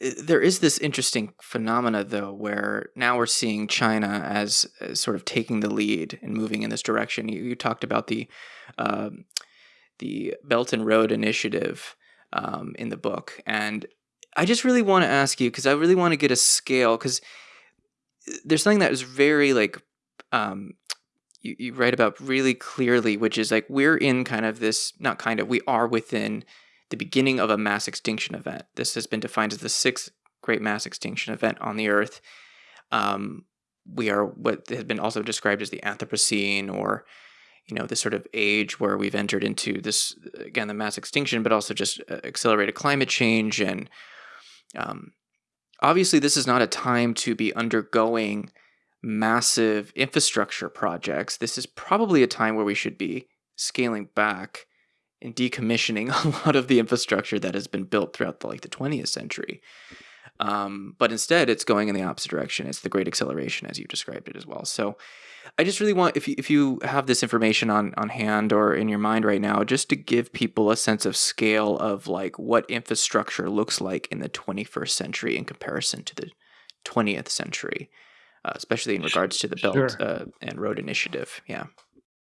there is this interesting phenomena though where now we're seeing China as, as sort of taking the lead and moving in this direction. You, you talked about the um, the Belt and Road Initiative um, in the book, and I just really want to ask you because I really want to get a scale because there's something that is very like um, you, you write about really clearly, which is like we're in kind of this not kind of we are within the beginning of a mass extinction event. This has been defined as the sixth great mass extinction event on the Earth. Um, we are what has been also described as the Anthropocene, or you know, this sort of age where we've entered into this again the mass extinction, but also just uh, accelerated climate change, and um, obviously this is not a time to be undergoing massive infrastructure projects. This is probably a time where we should be scaling back and decommissioning a lot of the infrastructure that has been built throughout the, like the 20th century. Um, but instead, it's going in the opposite direction. It's the great acceleration, as you described it as well. So, I just really want if you, if you have this information on on hand or in your mind right now, just to give people a sense of scale of like what infrastructure looks like in the 21st century in comparison to the 20th century, uh, especially in regards to the Belt sure. uh, and Road Initiative. Yeah.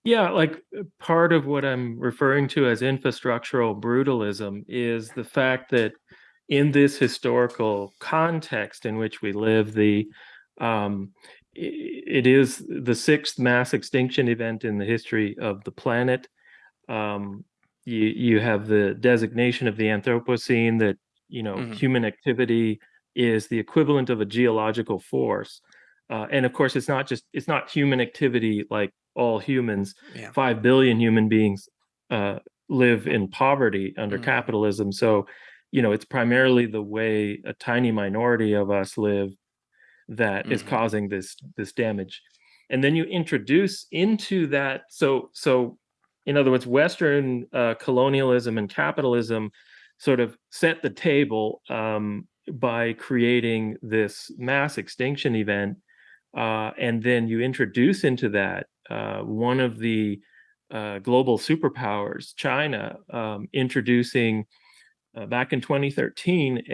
Yeah, like uh, part of what I'm referring to as infrastructural brutalism is the fact that in this historical context in which we live, the um, it is the sixth mass extinction event in the history of the planet. Um, you you have the designation of the Anthropocene that you know mm-hmm. human activity is the equivalent of a geological force, uh, and of course it's not just it's not human activity like all humans. Yeah. Five billion human beings uh, live in poverty under mm. capitalism. So, you know, it's primarily the way a tiny minority of us live that mm. is mm-hmm. causing this this damage. And then you introduce into that. So, so in other words, Western uh, colonialism and capitalism sort of set the table um, by creating this mass extinction event. Uh, and then you introduce into that uh, one of the uh, global superpowers, China, um, introducing uh, back in 2013 a,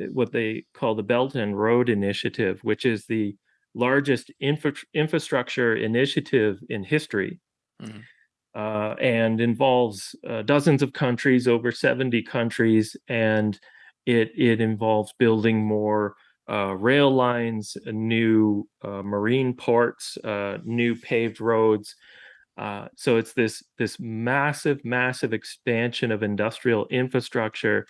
a, what they call the Belt and Road Initiative, which is the largest infra infrastructure initiative in history. Mm -hmm. Uh, and involves uh, dozens of countries, over 70 countries, and it it involves building more uh, rail lines, uh, new uh, marine ports, uh, new paved roads. Uh, so it's this this massive, massive expansion of industrial infrastructure,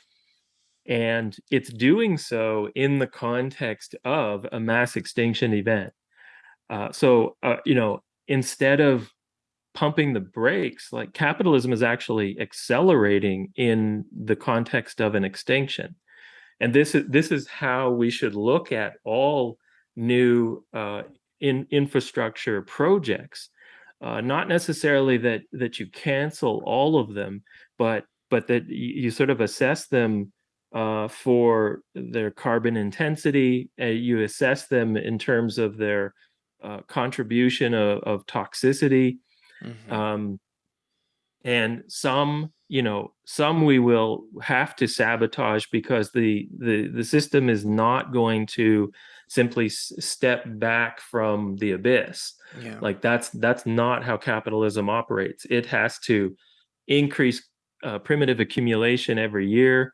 and it's doing so in the context of a mass extinction event. Uh, so you know, instead of pumping the brakes, like capitalism is actually accelerating in the context of an extinction. And this is this is how we should look at all new uh, in infrastructure projects. Uh, not necessarily that that you cancel all of them, but but that you, sort of assess them uh, for their carbon intensity. Uh, you assess them in terms of their uh, contribution of, of toxicity. Mm -hmm. um, and some you know some we will have to sabotage because the the the system is not going to simply step back from the abyss. Yeah. like that's that's not how capitalism operates. It has to increase uh, primitive accumulation every year.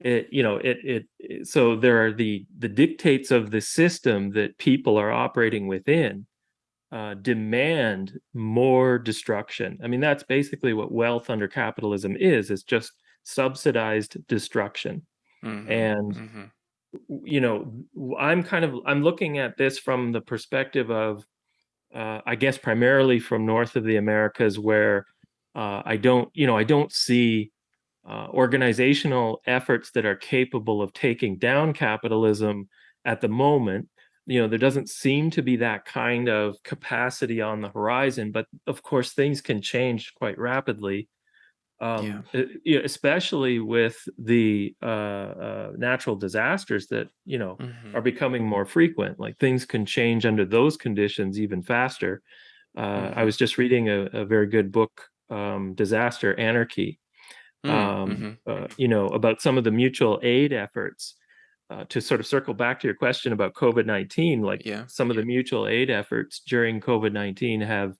It you know it, it it so there are the the dictates of the system that people are operating within uh, demand more destruction. I mean, that's basically what wealth under capitalism is, it's just subsidized destruction. Mm -hmm, and, mm -hmm. you know, I'm kind of, I'm looking at this from the perspective of, uh, I guess primarily from north of the Americas where uh, I don't, you know, I don't see uh, organizational efforts that are capable of taking down capitalism at the moment you know, there doesn't seem to be that kind of capacity on the horizon, but of course things can change quite rapidly. Um, yeah. especially with the uh, uh, natural disasters that you know mm -hmm. are becoming more frequent. Like things can change under those conditions even faster. Uh, mm -hmm. I mm-hmm. was just reading a, a very good book, um, "Disaster Anarchy," mm um, mm-hmm. uh, you know, about some of the mutual aid efforts uh, to sort of circle back to your question about COVID nineteen, like Yeah. some of the mutual aid efforts during COVID nineteen have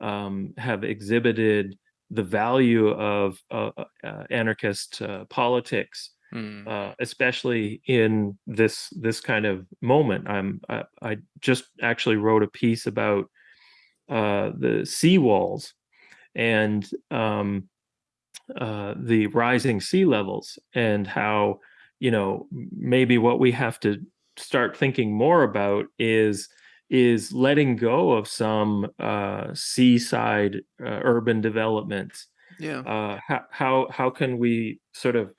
um, have exhibited the value of uh, uh, uh, anarchist uh, politics, Mm. uh, especially in this this kind of moment. I'm I, I just actually wrote a piece about uh, the seawalls and um, uh, the rising sea levels and how you know maybe what we have to start thinking more about is is letting go of some uh, seaside uh, urban developments. Yeah. Uh, how, how how can we sort of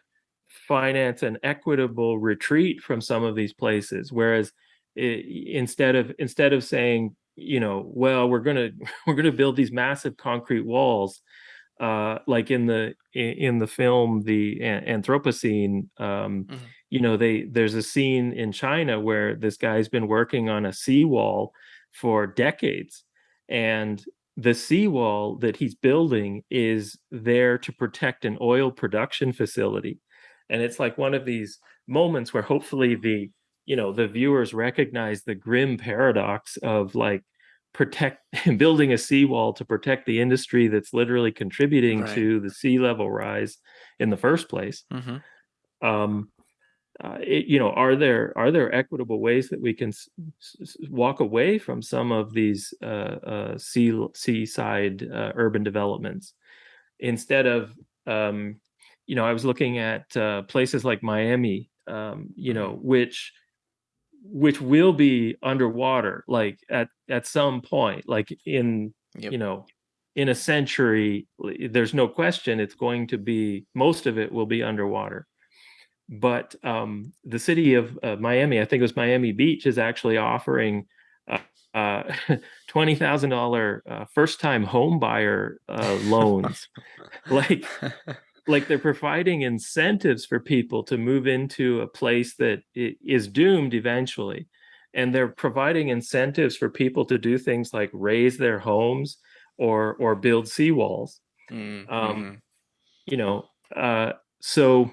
finance an equitable retreat from some of these places? Whereas i instead of instead of saying you know well we're gonna we're gonna build these massive concrete walls uh, like in the in, the film the Anthropocene, um, Mhm. you know, they there's a scene in China where this guy's been working on a seawall for decades, and the seawall that he's building is there to protect an oil production facility, and it's like one of these moments where hopefully the you know the viewers recognize the grim paradox of like protect building a seawall to protect the industry that's literally contributing Right. to the sea level rise in the first place. Hmm um uh, it, you know are there are there equitable ways that we can s- s- walk away from some of these uh, uh sea seaside uh, urban developments? Instead of um you know i was looking at uh, places like miami um you know which which will be underwater like at at some point like in Yep. you know in a century there's no question it's going to be most of it will be underwater but um the city of uh, miami i think it was miami beach is actually offering uh, uh $20000 uh, first time home buyer uh, loans like like they're providing incentives for people to move into a place that is doomed eventually. And they're providing incentives for people to do things like raise their homes or or build seawalls. Mm, um mhm. you know uh so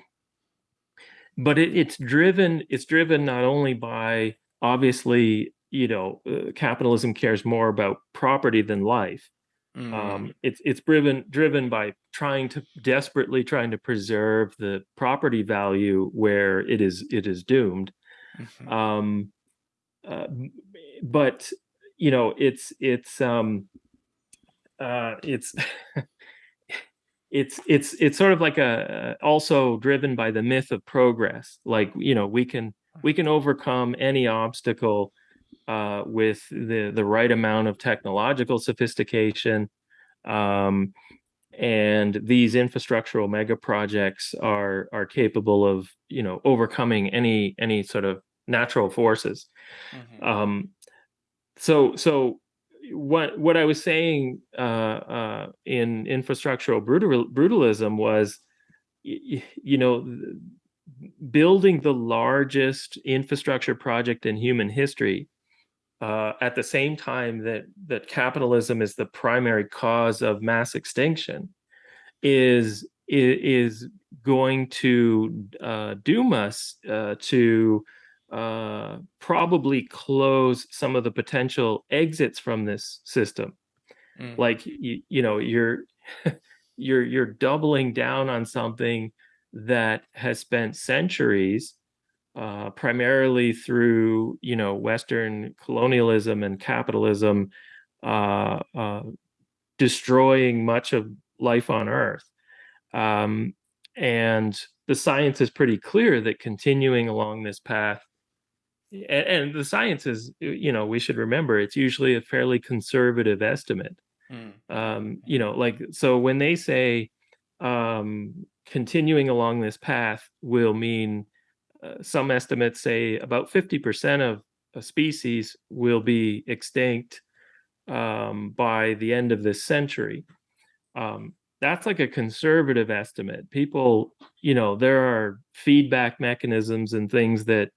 but it, it's driven it's driven not only by obviously you know uh, capitalism cares more about property than life Mm, um, it's it's driven driven by trying to desperately trying to preserve the property value where it is it is doomed. mhm. Um, uh, but you know, it's it's um, uh, it's it's it's it's sort of like a also driven by the myth of progress. Like you know, we can we can overcome any obstacle uh, with the the right amount of technological sophistication. Um, and these infrastructural mega projects are are capable of you know overcoming any any sort of natural forces Mhm. um so so what what i was saying uh uh in infrastructural brutal, brutalism was y- y- you know building the largest infrastructure project in human history uh, at the same time that that capitalism is the primary cause of mass extinction is is going to uh, doom us uh, to uh, probably close some of the potential exits from this system. Mm, Like you, you know, you're you're you're doubling down on something that has spent centuries uh, primarily through you know Western colonialism and capitalism uh, uh, destroying much of life on Earth. Um, and the science is pretty clear that continuing along this path, and, and the science is, you know, we should remember it's usually a fairly conservative estimate. mm, Um, you know, like, so when they say um, continuing along this path will mean uh, some estimates say about 50% of a species will be extinct um, by the end of this century. Um, that's like a conservative estimate. People, you know, there are feedback mechanisms and things that,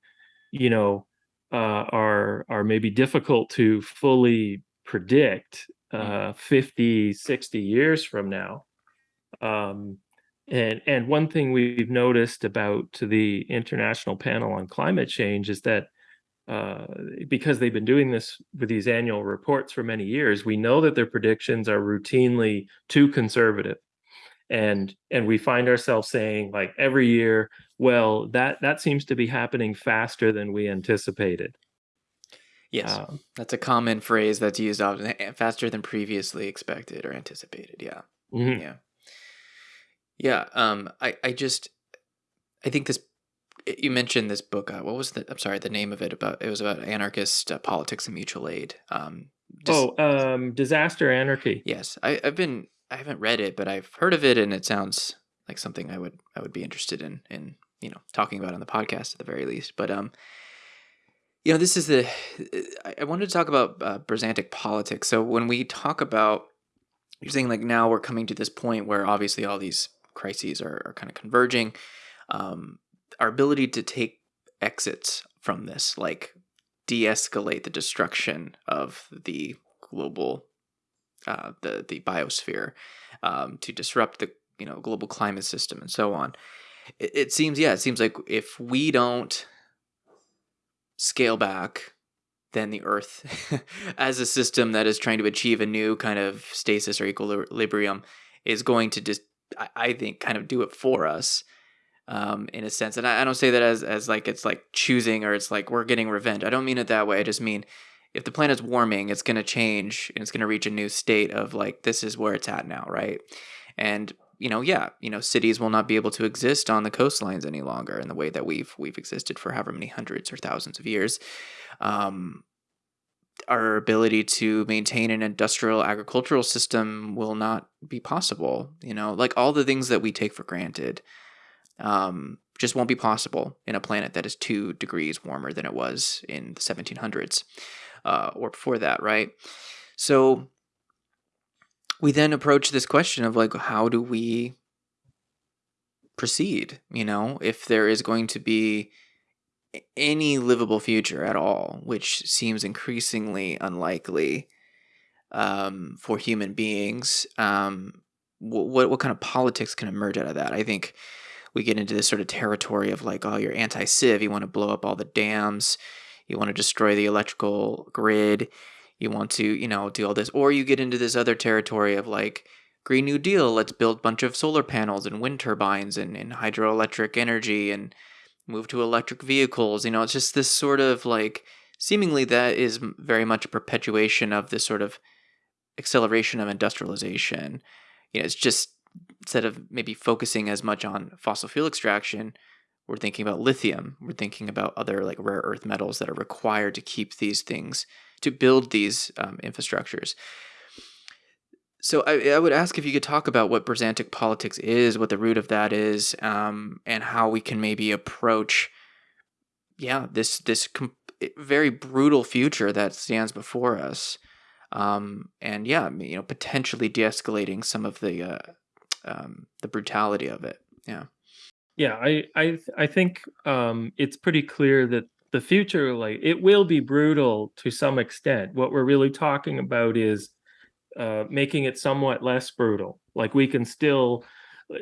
you know, uh, are are maybe difficult to fully predict Mm. uh, 50, 60 years from now. Um, And and one thing we've noticed about the International Panel on Climate Change is that uh, because they've been doing this with these annual reports for many years, we know that their predictions are routinely too conservative. And and we find ourselves saying like every year, well, that that seems to be happening faster than we anticipated. Yes, um, that's a common phrase that's used often. Eh, faster than previously expected or anticipated. Yeah, mm-hmm. yeah, yeah. Um, I I just I think this. You mentioned this book. Uh, what was the? I'm sorry, the name of it about. It was about anarchist uh, politics and mutual aid. Um, just, oh, um, disaster anarchy. Yes, I, I've been. I haven't read it, but I've heard of it, and it sounds like something I would I would be interested in in you know talking about on the podcast at the very least. But um, you know, this is the. I wanted to talk about uh, politics. So when we talk about, you're saying like now we're coming to this point where obviously all these crises are, are kind of converging. Um, our ability to take exits from this, like de-escalate the destruction of the global, uh, the the biosphere, um, to disrupt the you know global climate system and so on. It, it seems, yeah, it seems like if we don't scale back than the Earth as a system that is trying to achieve a new kind of stasis or equilibrium is going to just, I think, kind of do it for us. Um, in a sense, and I, I don't say that as as like it's like choosing or it's like we're getting revenge. I don't mean it that way. I just mean if the planet's warming, it's going to change and it's going to reach a new state of like this is where it's at now, right? And you know, yeah, you know, cities will not be able to exist on the coastlines any longer in the way that we've we've existed for however many hundreds or thousands of years. Um, our ability to maintain an industrial agricultural system will not be possible. You know, like all the things that we take for granted, um, just won't be possible in a planet that is two degrees warmer than it was in the 1700s uh, or before that, right? So we then approach this question of like how do we proceed you know if there is going to be any livable future at all which seems increasingly unlikely um, for human beings um, what, what kind of politics can emerge out of that? I think we get into this sort of territory of like oh you're anti-civ you want to blow up all the dams you want to destroy the electrical grid you want to, you know, do all this, or you get into this other territory of like Green New Deal, let's build a bunch of solar panels and wind turbines and, and hydroelectric energy and move to electric vehicles. You know, it's just this sort of like seemingly that is very much a perpetuation of this sort of acceleration of industrialization. You know, it's just instead of maybe focusing as much on fossil fuel extraction, we're thinking about lithium. We're thinking about other like rare earth metals that are required to keep these things to build these um, infrastructures. So I, I, would ask if you could talk about what Brisantic politics is, what the root of that is, um, and how we can maybe approach, yeah, this this com- very brutal future that stands before us, um, and yeah, you know, potentially de-escalating some of the uh, um, the brutality of it. Yeah. Yeah, I I I think um, it's pretty clear that the future, like it will be brutal to some extent. What we're really talking about is uh, making it somewhat less brutal. Like we can still,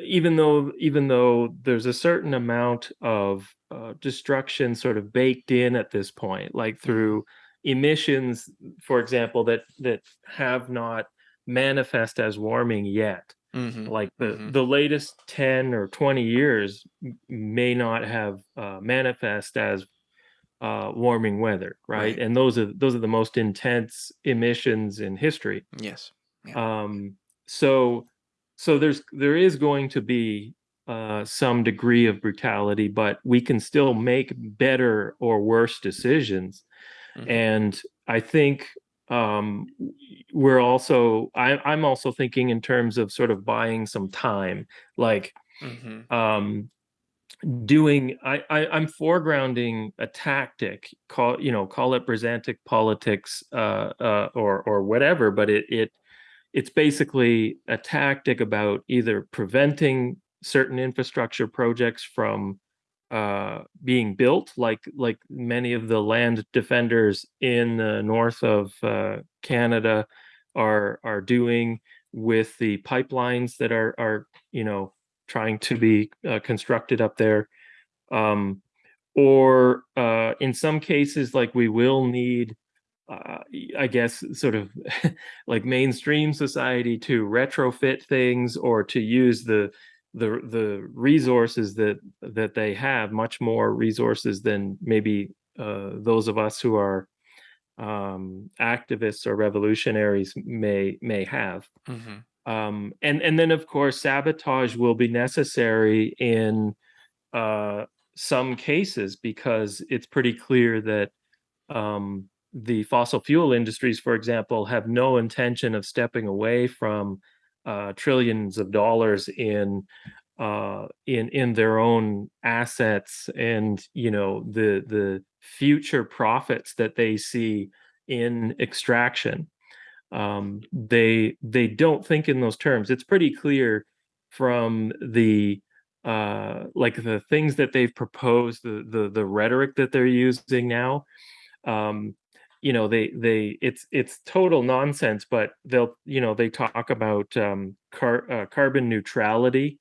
even though even though there's a certain amount of uh, destruction sort of baked in at this point, like through emissions, for example, that that have not manifest as warming yet. Mm-hmm. Like the mm-hmm. the latest ten or twenty years may not have uh, manifest as uh, warming weather, right? right? And those are those are the most intense emissions in history. Yes. Yeah. Um, so so there's there is going to be uh, some degree of brutality, but we can still make better or worse decisions. Mm-hmm. And I think um, we're also I, I'm also thinking in terms of sort of buying some time, like mm-hmm. um, doing I, I am foregrounding a tactic call you know call it Brisantic politics uh, uh, or or whatever but it it it's basically a tactic about either preventing certain infrastructure projects from uh, being built like like many of the land defenders in the north of uh, Canada are are doing with the pipelines that are are you know trying to be uh, constructed up there. Um, or uh, in some cases, like we will need, uh, I guess, sort of like mainstream society to retrofit things or to use the the the resources that that they have, much more resources than maybe uh, those of us who are um, activists or revolutionaries may may have. Mm-hmm. Um, and and then of course sabotage will be necessary in uh, some cases because it's pretty clear that um, the fossil fuel industries, for example, have no intention of stepping away from uh, trillions of dollars in uh, in in their own assets and you know the the future profits that they see in extraction. Um, they they don't think in those terms. It's pretty clear from the uh, like the things that they've proposed, the the the rhetoric that they're using now. Um, you know, they they it's it's total nonsense. But they'll you know they talk about um, car, uh, carbon neutrality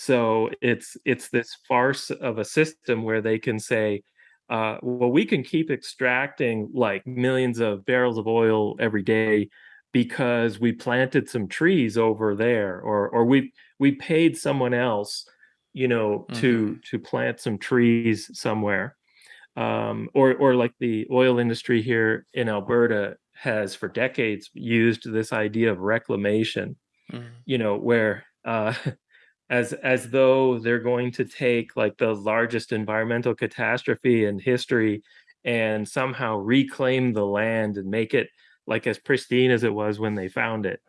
so it's it's this farce of a system where they can say, uh, well, we can keep extracting like millions of barrels of oil every day because we planted some trees over there, or or we we paid someone else, you know, to to plant some trees somewhere, um, or or like the oil industry here in Alberta has for decades used this idea of reclamation, mm-hmm. you know, where uh, as as though they're going to take like the largest environmental catastrophe in history and somehow reclaim the land and make it like as pristine as it was when they found it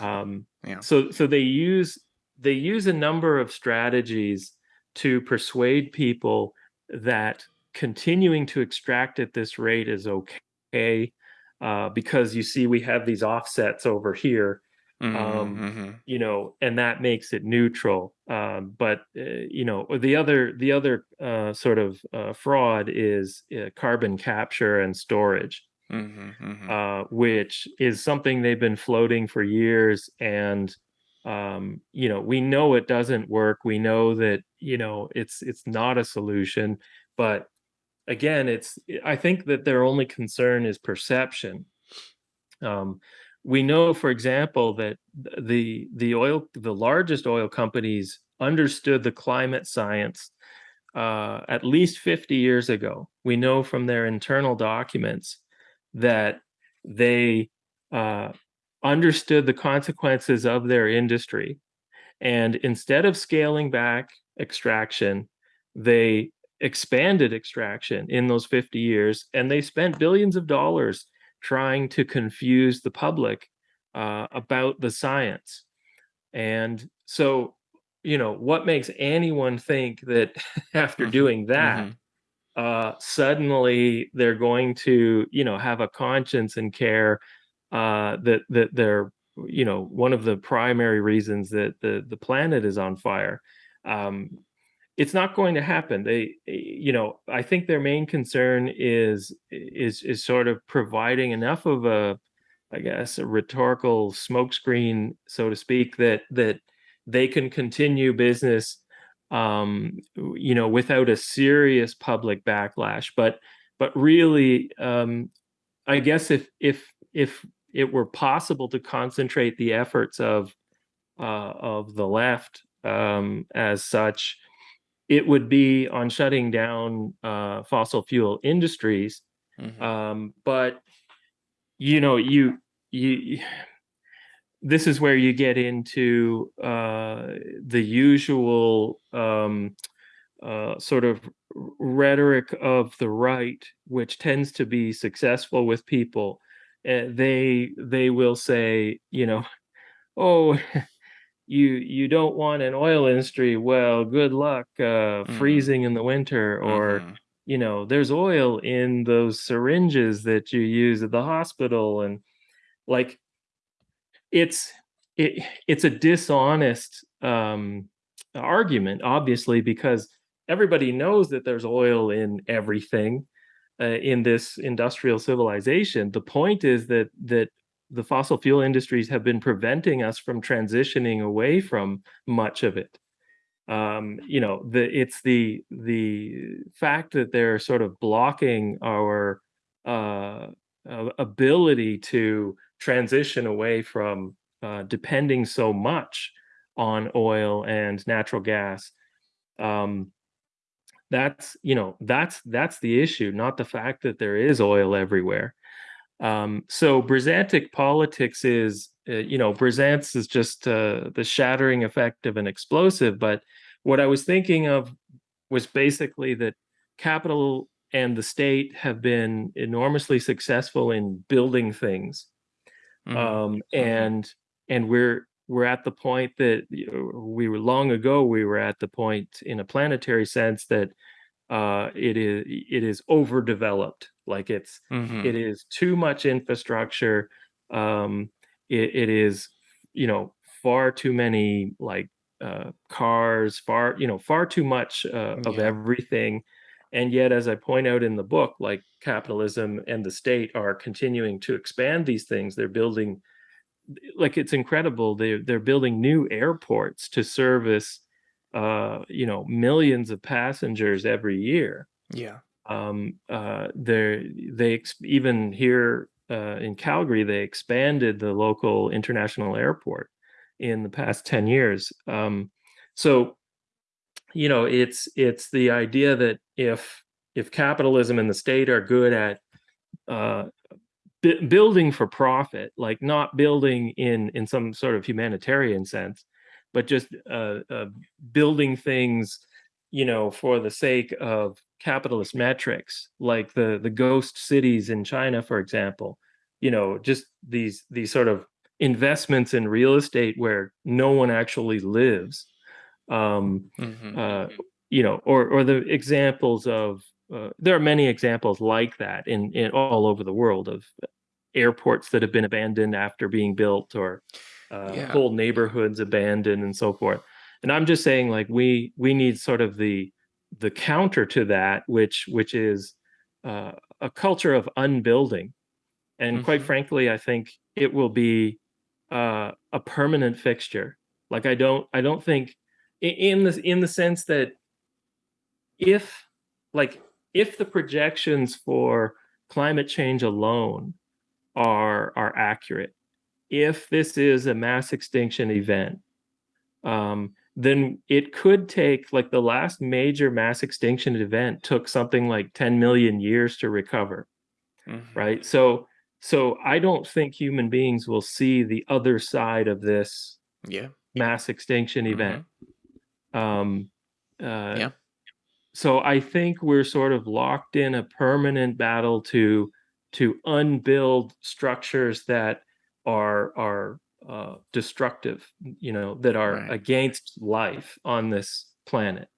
um, yeah. so so they use they use a number of strategies to persuade people that continuing to extract at this rate is okay uh, because you see we have these offsets over here Mm-hmm, um, mm-hmm. you know, and that makes it neutral. Um, but uh, you know, the other the other uh, sort of uh, fraud is uh, carbon capture and storage, mm-hmm, mm-hmm, uh, which is something they've been floating for years, and um, you know, we know it doesn't work. We know that you know it's it's not a solution, but again, it's I think that their only concern is perception. We know, for example, that the the oil the largest oil companies understood the climate science uh, at least 50 years ago. We know from their internal documents that they uh, understood the consequences of their industry. And instead of scaling back extraction, they expanded extraction in those 50 years and they spent billions of dollars trying to confuse the public uh, about the science. And so, you know, what makes anyone think that after mm-hmm. doing that, mm-hmm. uh, suddenly they're going to, you know, have a conscience and care uh, that that they're, you know, one of the primary reasons that the the planet is on fire. Um, it's not going to happen. They you know i think their main concern is is is sort of providing enough of a i guess a rhetorical smokescreen so to speak that that they can continue business um you know without a serious public backlash. But but really um i guess if if if it were possible to concentrate the efforts of uh of the left um as such it would be on shutting down uh, fossil fuel industries. Mm-hmm. Um, but you know, you you this is where you get into uh, the usual um, uh, sort of rhetoric of the right, which tends to be successful with people. Uh, they they will say, you know, oh, you you don't want an oil industry well good luck uh, mm-hmm. freezing in the winter or mm-hmm. you know there's oil in those syringes that you use at the hospital and like it's it it's a dishonest um argument obviously because everybody knows that there's oil in everything uh, in this industrial civilization the point is that that the fossil fuel industries have been preventing us from transitioning away from much of it. um, you know, the it's the the fact that they're sort of blocking our uh, ability to transition away from uh, depending so much on oil and natural gas. Um, that's you know that's that's the issue, not the fact that there is oil everywhere. Um, so Brisantic politics is, uh, you know, brisance is just uh, the shattering effect of an explosive. But what I was thinking of was basically that capital and the state have been enormously successful in building things, Mhm. um, Mhm. and and we're we're at the point that you know, we were long ago. We were at the point in a planetary sense that uh, it is it is overdeveloped. Like it's it Mhm. is too much infrastructure. Um, it, it is you know far too many like uh, cars, far you know far too much uh, of Yeah. everything. And yet, as I point out in the book, like capitalism and the state are continuing to expand these things. They're building like it's incredible. They they're building new airports to service uh, you know millions of passengers every year. Yeah. Um, uh, they even here uh, in Calgary they expanded the local international airport in the past 10 years. Um, so you know it's it's the idea that if if capitalism and the state are good at uh, bu- building for profit, like not building in in some sort of humanitarian sense, but just uh, uh, building things, you know, for the sake of capitalist metrics, like the the ghost cities in China, for example. You know, just these these sort of investments in real estate where no one actually lives. Um, Mhm. uh, you know, or or the examples of uh, there are many examples like that in in all over the world of airports that have been abandoned after being built or uh, Yeah. whole neighborhoods abandoned and so forth. And I'm just saying like we we need sort of the the counter to that, which which is uh, a culture of unbuilding. And quite Mhm. frankly, I think it will be uh, a permanent fixture. Like I don't I don't think in the in the sense that if like if the projections for climate change alone are are accurate if this is a mass extinction event um, then it could take like the last major mass extinction event took something like 10 million years to recover Mhm. right so so i don't think human beings will see the other side of this Yeah. mass extinction event Mhm. um, uh, Yeah. so I think we're sort of locked in a permanent battle to to unbuild structures that are are uh, destructive, you know, that are Right. against life on this planet.